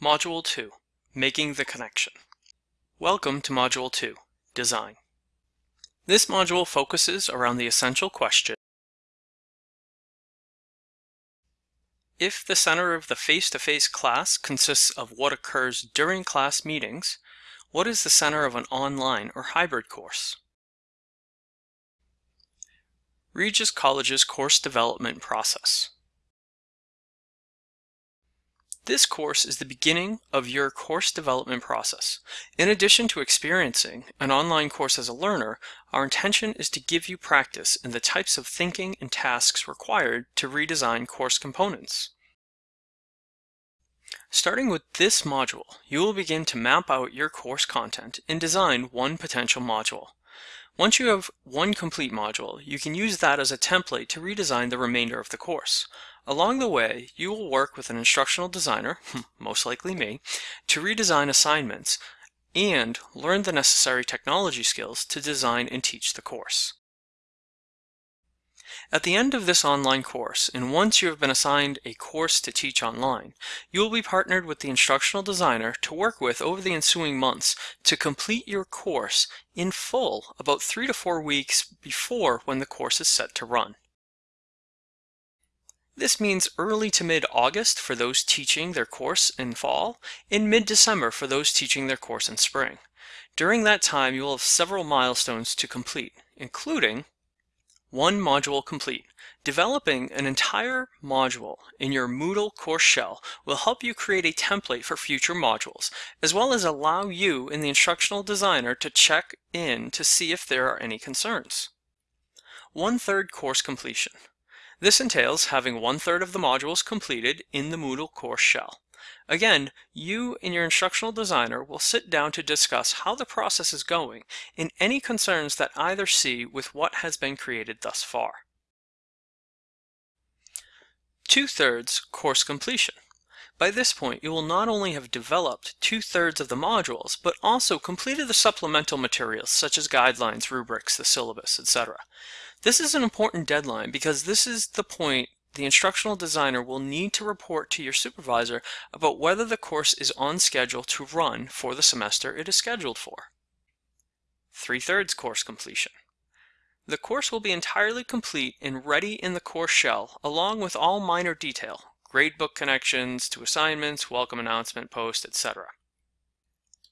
Module 2 Making the Connection. Welcome to Module 2 Design. This module focuses around the essential question If the center of the face-to-face -face class consists of what occurs during class meetings, what is the center of an online or hybrid course? Regis College's course development process. This course is the beginning of your course development process. In addition to experiencing an online course as a learner, our intention is to give you practice in the types of thinking and tasks required to redesign course components. Starting with this module, you will begin to map out your course content and design one potential module. Once you have one complete module, you can use that as a template to redesign the remainder of the course. Along the way, you will work with an instructional designer, most likely me, to redesign assignments and learn the necessary technology skills to design and teach the course. At the end of this online course, and once you have been assigned a course to teach online, you will be partnered with the instructional designer to work with over the ensuing months to complete your course in full about three to four weeks before when the course is set to run. This means early to mid-August for those teaching their course in fall, and mid-December for those teaching their course in spring. During that time, you will have several milestones to complete, including one module complete. Developing an entire module in your Moodle course shell will help you create a template for future modules, as well as allow you and the instructional designer to check in to see if there are any concerns. One-third course completion. This entails having one-third of the modules completed in the Moodle course shell. Again, you and your instructional designer will sit down to discuss how the process is going and any concerns that either see with what has been created thus far. Two-thirds course completion. By this point, you will not only have developed two-thirds of the modules, but also completed the supplemental materials such as guidelines, rubrics, the syllabus, etc. This is an important deadline because this is the point the instructional designer will need to report to your supervisor about whether the course is on schedule to run for the semester it is scheduled for. Three-thirds course completion. The course will be entirely complete and ready in the course shell along with all minor detail, gradebook connections to assignments, welcome announcement post, etc.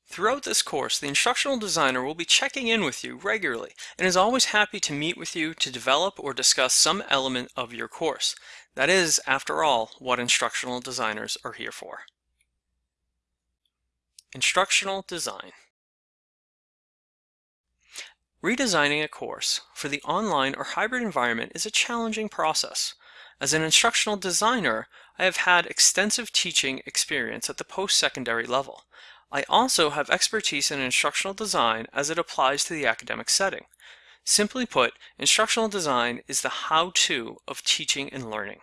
Throughout this course, the instructional designer will be checking in with you regularly and is always happy to meet with you to develop or discuss some element of your course. That is, after all, what instructional designers are here for. Instructional Design Redesigning a course for the online or hybrid environment is a challenging process. As an instructional designer, I have had extensive teaching experience at the post-secondary level. I also have expertise in instructional design as it applies to the academic setting. Simply put, instructional design is the how-to of teaching and learning.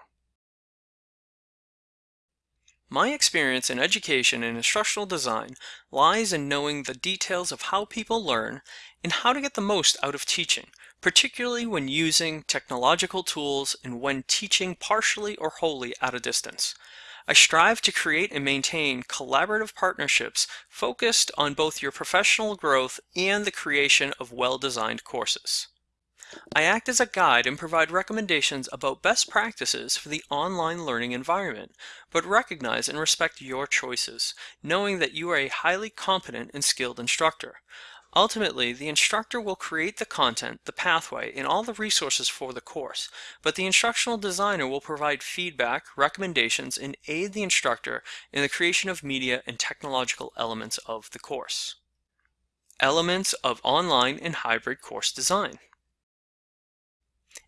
My experience in education and instructional design lies in knowing the details of how people learn and how to get the most out of teaching, particularly when using technological tools and when teaching partially or wholly at a distance. I strive to create and maintain collaborative partnerships focused on both your professional growth and the creation of well-designed courses. I act as a guide and provide recommendations about best practices for the online learning environment, but recognize and respect your choices, knowing that you are a highly competent and skilled instructor. Ultimately, the instructor will create the content, the pathway, and all the resources for the course, but the instructional designer will provide feedback, recommendations, and aid the instructor in the creation of media and technological elements of the course. Elements of online and hybrid course design.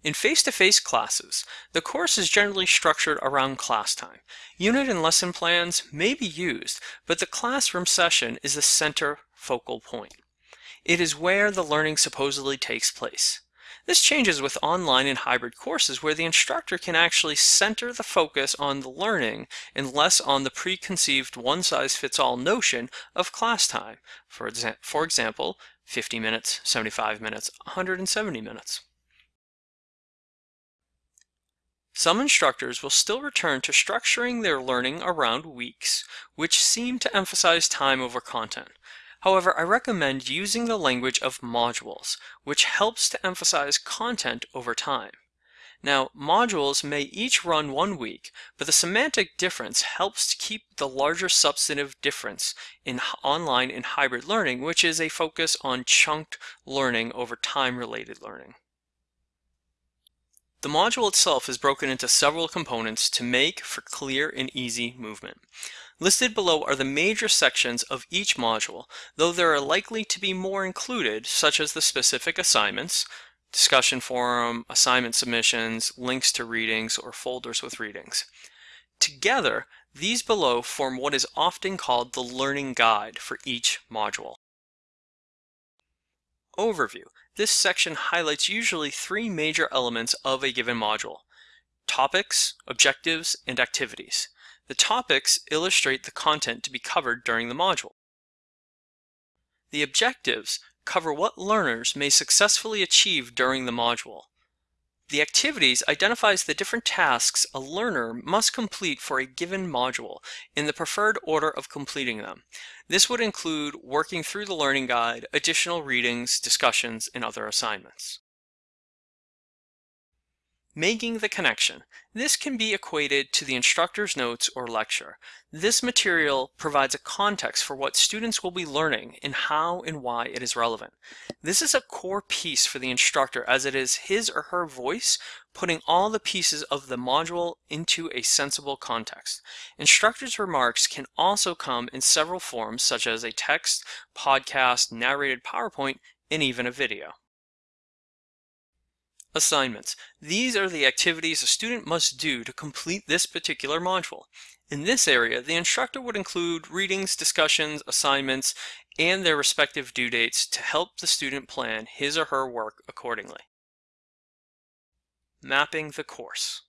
In face-to-face -face classes, the course is generally structured around class time. Unit and lesson plans may be used, but the classroom session is the center focal point. It is where the learning supposedly takes place. This changes with online and hybrid courses where the instructor can actually center the focus on the learning and less on the preconceived one-size-fits-all notion of class time. For, exa for example, 50 minutes, 75 minutes, 170 minutes. Some instructors will still return to structuring their learning around weeks, which seem to emphasize time over content. However, I recommend using the language of modules, which helps to emphasize content over time. Now, modules may each run one week, but the semantic difference helps to keep the larger substantive difference in online and hybrid learning, which is a focus on chunked learning over time-related learning. The module itself is broken into several components to make for clear and easy movement. Listed below are the major sections of each module, though there are likely to be more included, such as the specific assignments, discussion forum, assignment submissions, links to readings, or folders with readings. Together, these below form what is often called the learning guide for each module. Overview. This section highlights usually three major elements of a given module. Topics, objectives, and activities. The topics illustrate the content to be covered during the module. The objectives cover what learners may successfully achieve during the module. The activities identifies the different tasks a learner must complete for a given module in the preferred order of completing them. This would include working through the learning guide, additional readings, discussions, and other assignments. Making the connection. This can be equated to the instructor's notes or lecture. This material provides a context for what students will be learning and how and why it is relevant. This is a core piece for the instructor as it is his or her voice putting all the pieces of the module into a sensible context. Instructor's remarks can also come in several forms such as a text, podcast, narrated PowerPoint, and even a video. Assignments. These are the activities a student must do to complete this particular module. In this area, the instructor would include readings, discussions, assignments, and their respective due dates to help the student plan his or her work accordingly. Mapping the course.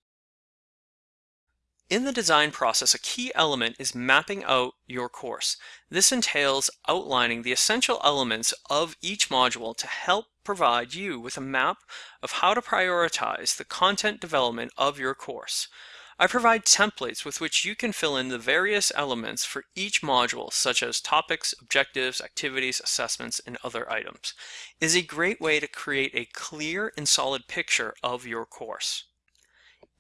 In the design process, a key element is mapping out your course. This entails outlining the essential elements of each module to help provide you with a map of how to prioritize the content development of your course. I provide templates with which you can fill in the various elements for each module, such as topics, objectives, activities, assessments, and other items. It is a great way to create a clear and solid picture of your course.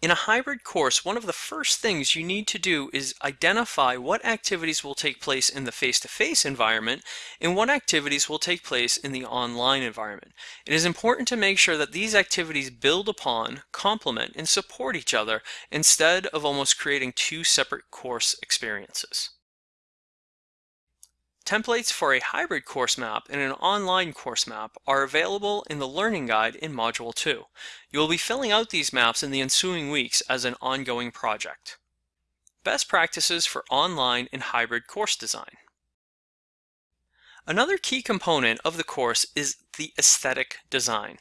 In a hybrid course, one of the first things you need to do is identify what activities will take place in the face-to-face -face environment and what activities will take place in the online environment. It is important to make sure that these activities build upon, complement, and support each other instead of almost creating two separate course experiences. Templates for a hybrid course map and an online course map are available in the Learning Guide in Module 2. You will be filling out these maps in the ensuing weeks as an ongoing project. Best practices for online and hybrid course design. Another key component of the course is the aesthetic design.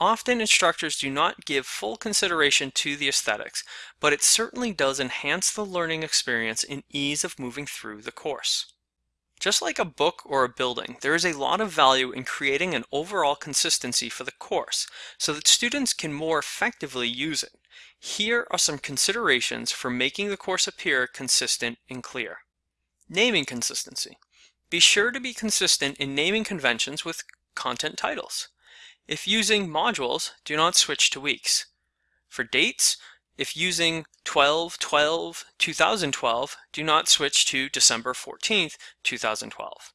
Often instructors do not give full consideration to the aesthetics, but it certainly does enhance the learning experience and ease of moving through the course. Just like a book or a building, there is a lot of value in creating an overall consistency for the course so that students can more effectively use it. Here are some considerations for making the course appear consistent and clear. Naming consistency. Be sure to be consistent in naming conventions with content titles. If using modules, do not switch to weeks. For dates, if using 12-12-2012, do not switch to December 14th, 2012.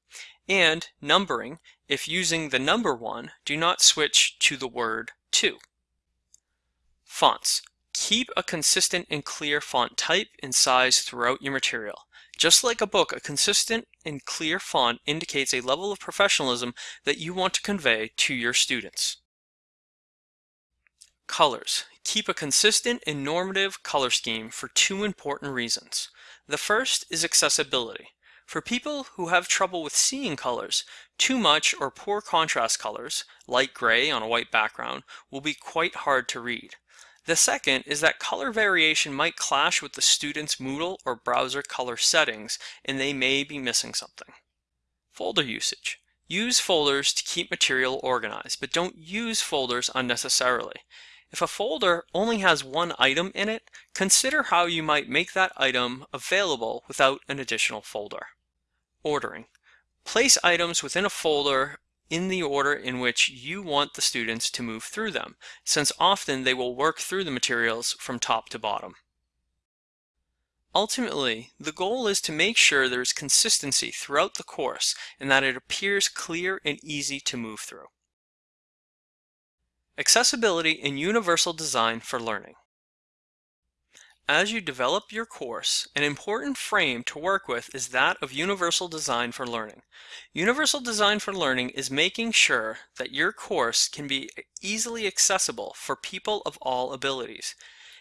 And numbering, if using the number 1, do not switch to the word 2. Fonts. Keep a consistent and clear font type and size throughout your material. Just like a book, a consistent and clear font indicates a level of professionalism that you want to convey to your students. Colors. Keep a consistent and normative color scheme for two important reasons. The first is accessibility. For people who have trouble with seeing colors, too much or poor contrast colors, light gray on a white background, will be quite hard to read. The second is that color variation might clash with the student's Moodle or browser color settings, and they may be missing something. Folder usage. Use folders to keep material organized, but don't use folders unnecessarily. If a folder only has one item in it, consider how you might make that item available without an additional folder. Ordering. Place items within a folder in the order in which you want the students to move through them, since often they will work through the materials from top to bottom. Ultimately, the goal is to make sure there is consistency throughout the course and that it appears clear and easy to move through. Accessibility and universal design for learning. As you develop your course, an important frame to work with is that of Universal Design for Learning. Universal Design for Learning is making sure that your course can be easily accessible for people of all abilities.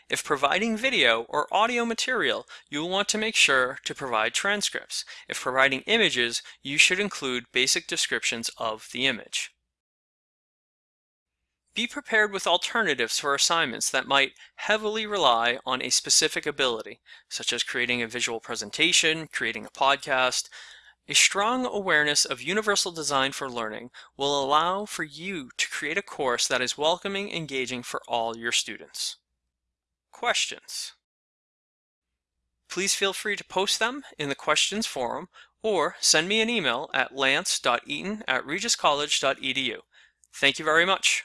If providing video or audio material, you will want to make sure to provide transcripts. If providing images, you should include basic descriptions of the image. Be prepared with alternatives for assignments that might heavily rely on a specific ability, such as creating a visual presentation, creating a podcast. A strong awareness of universal design for learning will allow for you to create a course that is welcoming engaging for all your students. Questions? Please feel free to post them in the questions forum or send me an email at lance.eaton at regiscollege.edu. Thank you very much.